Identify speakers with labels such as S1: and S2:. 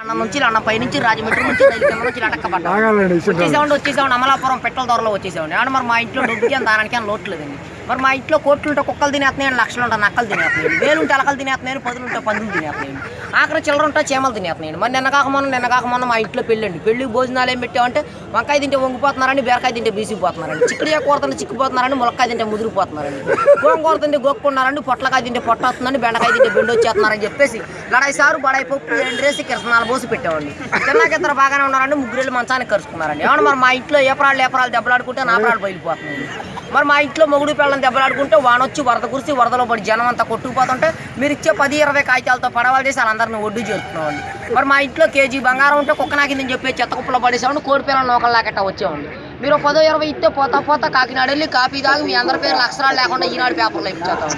S1: అన్న నుంచి అన్న పై నుంచి రాజమండ్రి నుంచి రైలు నుంచి అటక్కపడ్డా
S2: ఆగాలండి
S1: వచ్చేసామండి వచ్చేసామండి అమలాపురం పెట్రోల్ ధరలో వచ్చేసామండి అంటే మరి మా ఇంట్లో డబ్బుకి అని దానికి అని లోట్లేదండి మరి మా ఇంట్లో కోట్లు ఉంటే కుక్కలు తినేస్తున్నాయి లక్షలు ఉంటాయి నక్కలు తినేస్తున్నాయి వేలు ఉంటే అలకలు తినేస్తున్నాయి పదులు ఉంటే పందులు తినేస్తున్నాయి ఆఖరి చిల్లర ఉంటే చేమలు తినేస్తున్నాయి మరి నిన్న కాక మొన్న నిన్న మొన్న మా ఇంట్లో పెళ్ళండి. పెళ్ళికి భోజనాలు ఏం పెట్టామంటే వంకాయ తింటే వంగిపోతున్నారని బీరకాయ తింటే బీసిపోతున్నారండి. చిక్కుడికాయ కూరతుంటే చిక్కుపోతున్నారని ములక్కాయ తింటే ముదిరిపోతున్నారండి. గోంగూర తింటే గొక్కున్నారండి పొట్లకాయ తింటే పొట్టొస్తుందని బెండకాయ తింటే బెండు వచ్చేస్తున్నారని చెప్పేసి లడాయి సారు బడాయి పప్పు ఎండ్రేసి కిరసనాలు పోసి పెట్టామండి తిన్నాక ఇద్దరు బాగానే ఉన్నారండి ముగ్గురు మంచానికి కరుచుకున్నారండి. ఏమన్నా మరి మా ఇంట్లో ఏ ఏపరాలు దెబ్బలాడుకుంటే నా ప్రాణాలు బయలుపోతున్నాయి మరి మా ఇంట్లో మొగుడు పిల్లలు పిల్లల్ని దెబ్బలాడుకుంటే వానొచ్చి వరద కురిసి వరదలో పడి జనం అంతా కొట్టుకుపోతుంటే మీరు ఇచ్చే పది ఇరవై కాగితాలతో పడవలు చేసి వాళ్ళందరినీ ఒడ్డు చేస్తున్నామండి మరి మా ఇంట్లో కేజీ బంగారం ఉంటే కుక్క నాకిందని చెప్పి చెత్త కుప్పలో పడేసామండి కోడి పిల్లలు నోకలు వచ్చామండి మీరు పదో ఇరవై ఇస్తే పోతా పోతా కాకినాడ వెళ్ళి కాపీ తాగి మీ అందరి పేర్లు అక్షరాలు లేకుండా ఈనాడు పేపర్లో ఇచ్చేస్తాం